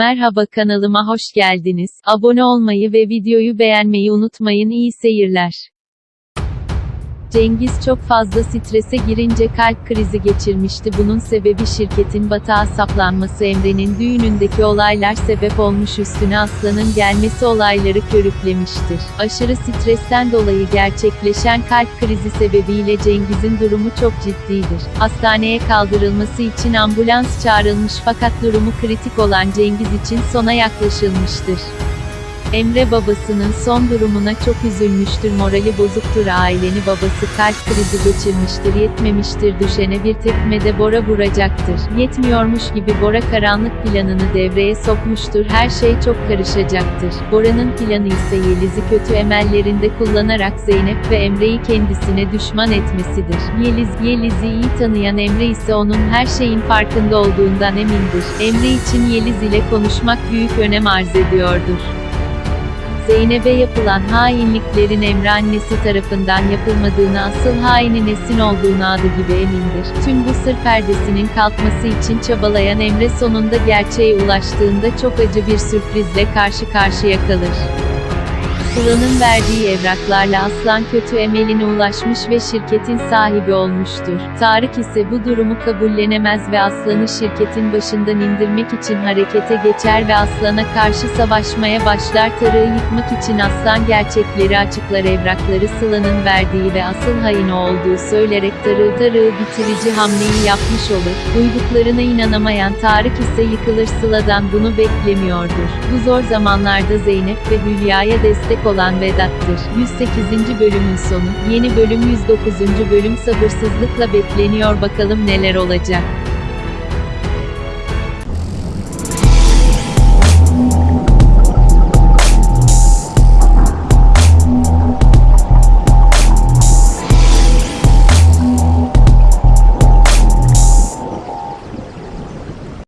Merhaba kanalıma hoş geldiniz. Abone olmayı ve videoyu beğenmeyi unutmayın. İyi seyirler. Cengiz çok fazla strese girince kalp krizi geçirmişti. Bunun sebebi şirketin batağa saplanması Emre'nin düğünündeki olaylar sebep olmuş üstüne Aslan'ın gelmesi olayları körüklemiştir. Aşırı stresten dolayı gerçekleşen kalp krizi sebebiyle Cengiz'in durumu çok ciddidir. Hastaneye kaldırılması için ambulans çağrılmış fakat durumu kritik olan Cengiz için sona yaklaşılmıştır. Emre babasının son durumuna çok üzülmüştür morali bozuktur aileni babası kalp krizi geçirmiştir yetmemiştir düşene bir tekmede Bora vuracaktır. Yetmiyormuş gibi Bora karanlık planını devreye sokmuştur her şey çok karışacaktır. Bora'nın planı ise Yeliz'i kötü emellerinde kullanarak Zeynep ve Emre'yi kendisine düşman etmesidir. Yeliz, Yeliz'i iyi tanıyan Emre ise onun her şeyin farkında olduğundan emindir. Emre için Yeliz ile konuşmak büyük önem arz ediyordur. Zeynep'e yapılan hainliklerin Emre annesi tarafından yapılmadığını asıl hainin Esin olduğunu adı gibi emindir. Tüm bu sır perdesinin kalkması için çabalayan Emre sonunda gerçeğe ulaştığında çok acı bir sürprizle karşı karşıya kalır. Sıla'nın verdiği evraklarla Aslan kötü emeline ulaşmış ve şirketin sahibi olmuştur. Tarık ise bu durumu kabullenemez ve Aslan'ı şirketin başından indirmek için harekete geçer ve Aslan'a karşı savaşmaya başlar. Tarık'ı yıkmak için Aslan gerçekleri açıklar evrakları Sıla'nın verdiği ve asıl hain olduğu söylerek Tarık'ı Tarık'ı bitirici hamleyi yapmış olur. Duyduklarına inanamayan Tarık ise yıkılır Sıla'dan bunu beklemiyordur. Bu zor zamanlarda Zeynep ve Hülya'ya destek olan Vedat'tır. 108. bölümün sonu, yeni bölüm 109. bölüm sabırsızlıkla bekleniyor bakalım neler olacak.